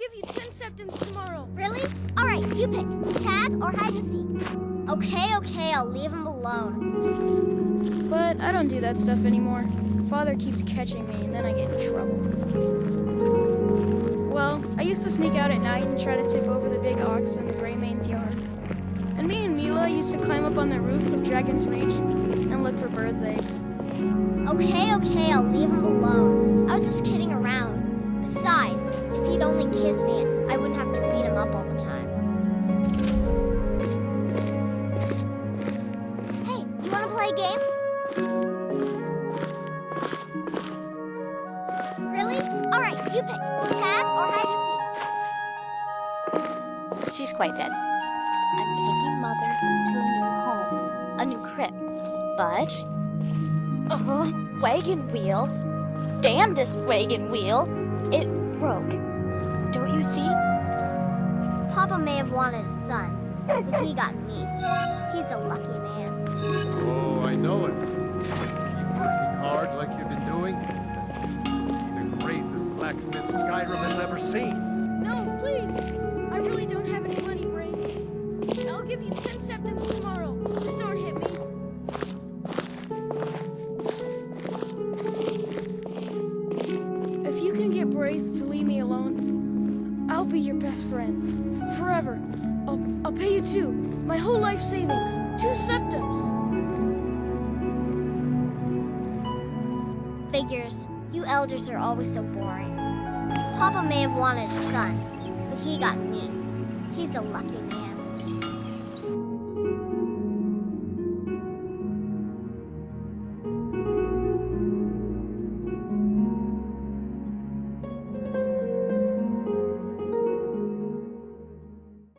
give you 10 septims tomorrow. Really? All right, you pick. Tag or hide and seek. Okay, okay, I'll leave him alone. But I don't do that stuff anymore. Father keeps catching me, and then I get in trouble. Well, I used to sneak out at night and try to tip over the big ox in the Gray-Mane's yard. And me and Mila used to climb up on the roof of Dragonsreach and look for birds' eggs. Okay, okay, I'll leave him alone. Play a game? Really? All right, you pick. Tag or hide and seek. She's quite dead. I'm taking Mother to a new home, a new crib. But. Oh, wagon wheel. Damnedest wagon wheel. It broke. Don't you see? Papa may have wanted a son, but he got me. It. Keep working hard like you've been doing. The greatest blacksmith Skyrim has ever seen. No, please! I really don't have any money, Braith. I'll give you 10 septims tomorrow. Just don't hit me. If you can get Braith to leave me alone, I'll be your best friend. Forever. I'll, I'll pay you two. My whole life savings. Two Figures. You elders are always so boring. Papa may have wanted a son, but he got me. He's a lucky man.